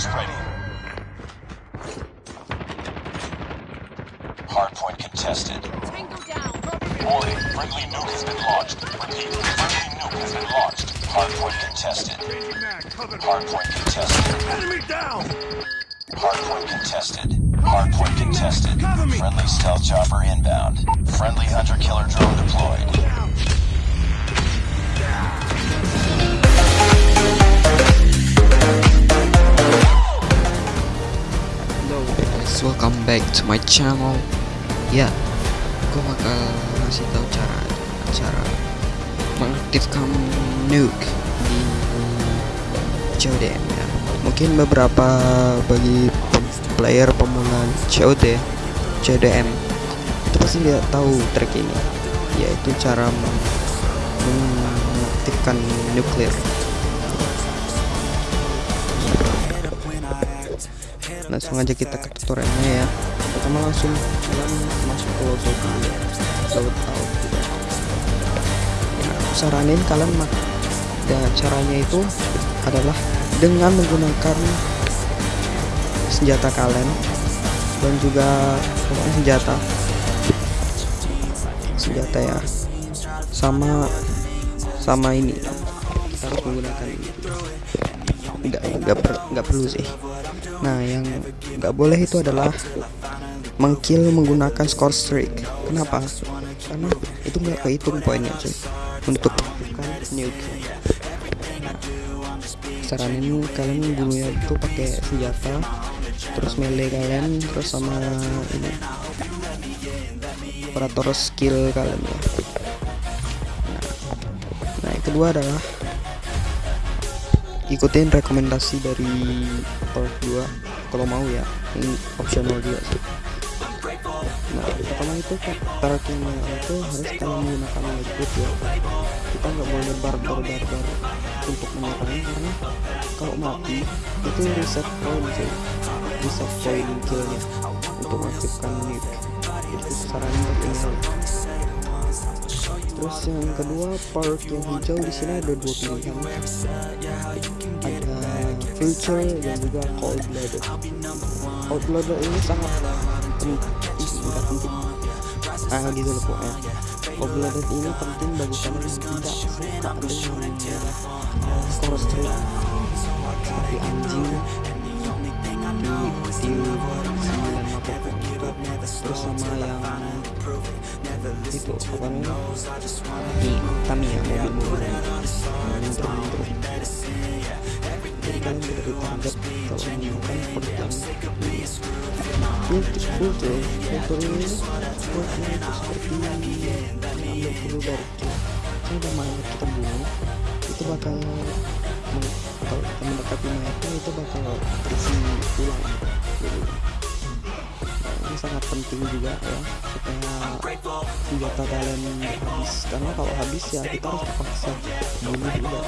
is ready. Hardpoint contested. Tango down. Warning, friendly nuke has been launched. Repeat, friendly nuke has been launched. Hardpoint contested. Hardpoint contested. Enemy down! Hardpoint contested. Hardpoint contested. Friendly stealth chopper inbound. Friendly hunter-killer drone deployed. Back to my channel. Ya, gue bakal ngasih tahu cara cara mengaktifkan nuke di COD ya. Mungkin beberapa bagi player pemula COD, CODM itu pasti dia tahu trik ini, yaitu cara meng- mengaktifkan nuklir. Langsung aja kita ke tutorialnya ya. Pertama langsung kalian masuk ke ya ya aku saranin kalian ya, caranya itu adalah dengan menggunakan senjata kalian dan juga senjata. Senjata ya. Sama sama ini. Kita harus menggunakan ini. Nggak nggak per- nggak perlu sih nah yang nggak boleh itu adalah mengkill menggunakan score streak. Kenapa? Karena itu nggak kehitung poinnya cuy. Untuk nuke nah, saranin kalian bunuhnya itu pakai senjata terus melee kalian terus sama ini operator skill kalian ya. Nah, nah yang kedua adalah ikutin rekomendasi dari part 2 kalau mau ya ini optional juga sih. Nah pertama itu parkingnya itu harus kalian menggunakan lightboot ya kita nggak boleh barbar barbar untuk menyerang karena kalau mati itu reset point sih. Reset point killnya untuk mengaktifkan nuke itu saran untuk terus yang kedua park yang hijau di sini ada dua pilihan. Ada future dan juga cold blooded cold blooded ini sangat penting enggak penting ah gitu loh pokoknya. Cold blooded ini penting bagi kalian yang tidak suka dengan score streak seperti anjing di di sembilan apa pun itu terus sama yang itu apa namanya? di Tamiya mobil mobil mundur jadi kalian tidak ditarget kalau menggunakan pedang filter filter filter ini filter itu seperti mengambil dulu dari kalau ada mayat kita bunuh itu bakal kalau kita mendekati mayatnya itu bakal terisi ulang ini sangat penting juga ya supaya senjata kalian habis. Karena kalau habis ya kita harus terpaksa bunuh juga.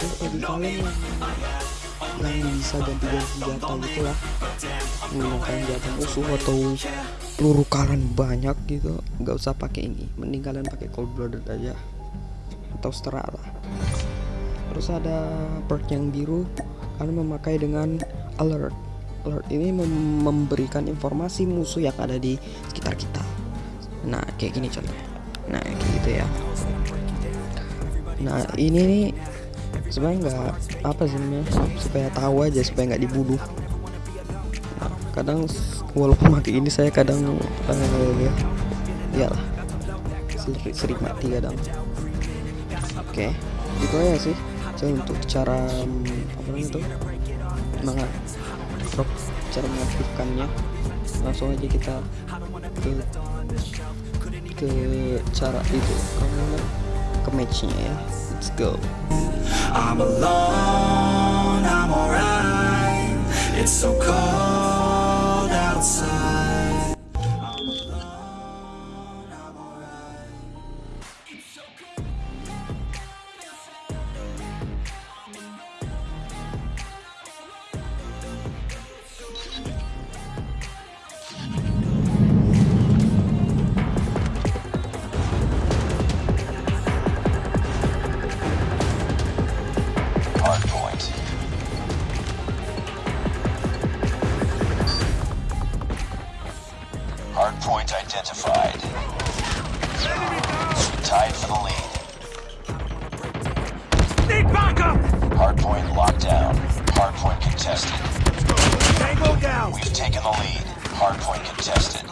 Terus bagi kalian yang yang bisa ganti-ganti senjata gitu lah. Menggunakan senjata musuh atau peluru kalian banyak gitu. Nggak usah pakai ini. Mending kalian pakai cold blooded aja. Atau setera lah. Terus ada perk yang biru. Kalian memakai dengan alert alert ini mem- memberikan informasi musuh yang ada di sekitar kita. Nah kayak gini contohnya. Nah kayak gitu ya. Nah ini nih sebenarnya nggak apa sih namanya supaya tahu aja supaya nggak dibunuh. Nah, kadang walaupun pakai ini saya kadang ya iyalah sering, sering mati kadang. Oke itu aja sih. Saya untuk cara apa namanya tuh mengak cara mengaktifkannya langsung aja kita ke ke cara itu ke matchnya ya. Let's go. I'm alone, I'm alright. It's so cold Hardpoint locked down. Hardpoint contested. Tango down! We've taken the lead. Hardpoint contested.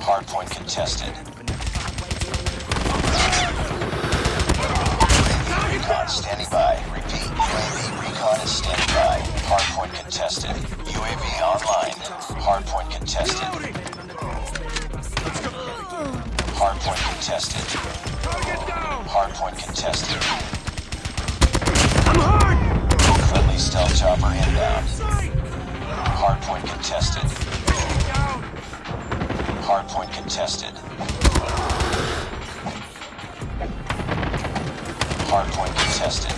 Hardpoint contested. Recon standing by. Repeat. UAV recon is standing by. Hardpoint contested. UAV online. Hardpoint contested. Hardpoint contested. Target down! Hardpoint contested. I'm hurt! Friendly stealth chopper inbound. Hardpoint contested. Hardpoint contested. Hardpoint contested.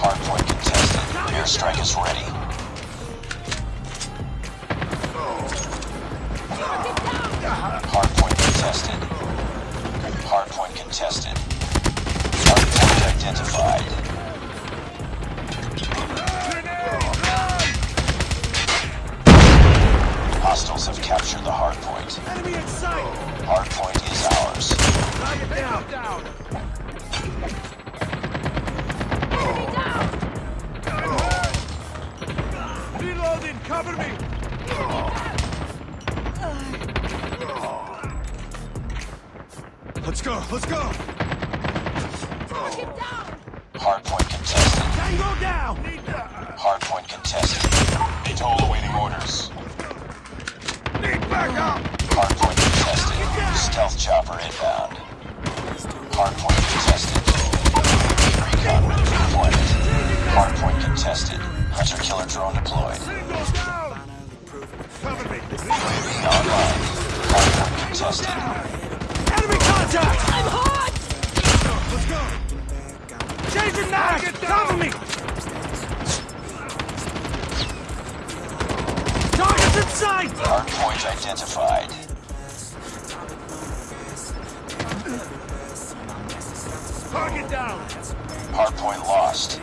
Hardpoint contested. Airstrike is ready. Hardpoint contested. Hardpoint contested. Hardpoint identified. Hostiles have captured the hardpoint. Enemy in sight! Hardpoint is ours. Target down! Down! Reloading! Cover me! Let's go! Let's go! Hardpoint contested. Tango down! Need that! Hardpoint contested. Atoll awaiting orders. Need backup! Hardpoint contested. Stealth chopper inbound. Hardpoint contested. Recon ready for deployment. Hardpoint contested. Hunter killer drone deployed. Cover me! Online. Hardpoint contested. Enemy contact! I'm hot! Let's go! Changing mag! Cover me! Target's in sight! Hardpoint identified. Target down! Hardpoint lost.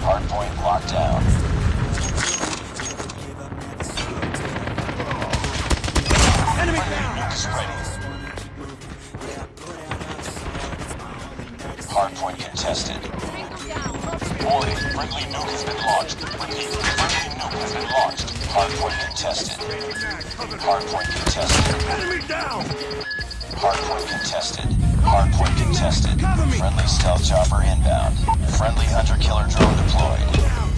Hardpoint locked friendly nuke has been launched. Repeat, friendly nuke has been launched. Hardpoint contested. Hardpoint contested. Enemy down! Hardpoint contested. Hardpoint contested. Friendly stealth chopper inbound. Friendly hunter killer drone deployed.